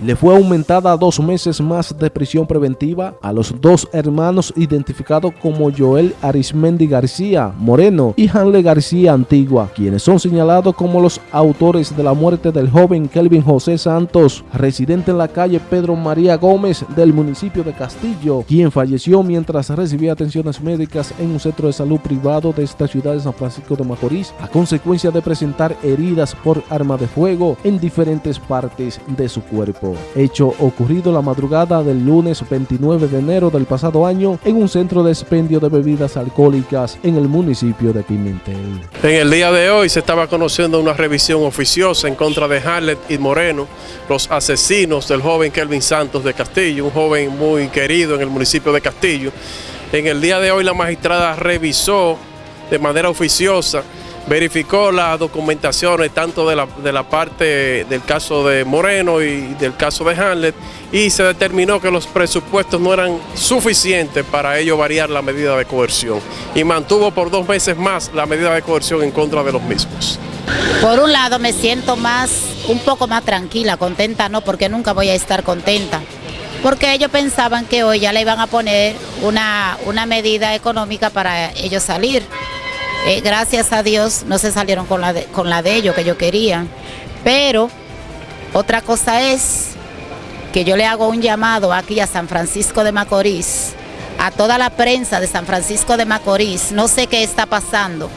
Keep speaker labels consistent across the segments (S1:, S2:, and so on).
S1: Le fue aumentada a dos meses más de prisión preventiva a los dos hermanos identificados como Joel Arismendi García Moreno y Hanle García Antigua, quienes son señalados como los autores de la muerte del joven Kelvin José Santos, residente en la calle Pedro María Gómez del municipio de Castillo, quien falleció mientras recibía atenciones médicas en un centro de salud privado de esta ciudad de San Francisco de Macorís a consecuencia de presentar heridas por arma de fuego en diferentes partes de su cuerpo. Hecho ocurrido la madrugada del lunes 29 de enero del pasado año en un centro de expendio de bebidas alcohólicas en el municipio de Pimentel.
S2: En el día de hoy se estaba conociendo una revisión oficiosa en contra de Harlet y Moreno, los asesinos del joven Kelvin Santos de Castillo, un joven muy querido en el municipio de Castillo. En el día de hoy la magistrada revisó de manera oficiosa verificó las documentaciones tanto de la, parte del caso de Moreno y del caso de Hamlet y se determinó que los presupuestos no eran suficientes para ello variar la medida de coerción y mantuvo por dos meses más la medida de coerción en contra de los mismos.
S3: Por un lado me siento más, un poco más tranquila, contenta no, porque nunca voy a estar contenta. Porque ellos pensaban que hoy ya le iban a poner una, una medida económica para ellos salir. Eh, gracias a Dios no se salieron con la, de, con la de ellos que yo quería. Pero otra cosa es que yo le hago un llamado aquí a San Francisco de Macorís, a toda la prensa de San Francisco de Macorís, no sé qué está pasando.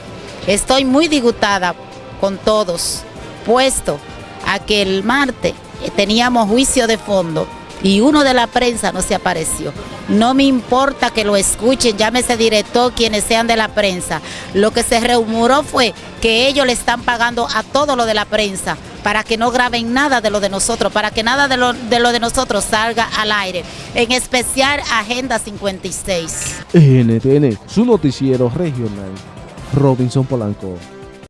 S3: Estoy muy disgustada con todos, puesto a que el martes teníamos juicio de fondo y uno de la prensa no se apareció. No me importa que lo escuchen, llámese director, quienes sean de la prensa. Lo que se rumoró fue que ellos le están pagando a todo lo de la prensa para que no graben nada de lo de nosotros, para que nada de lo de, lo de nosotros salga al aire, en especial Agenda 56.
S1: NTN, su noticiero regional, Robinson Polanco.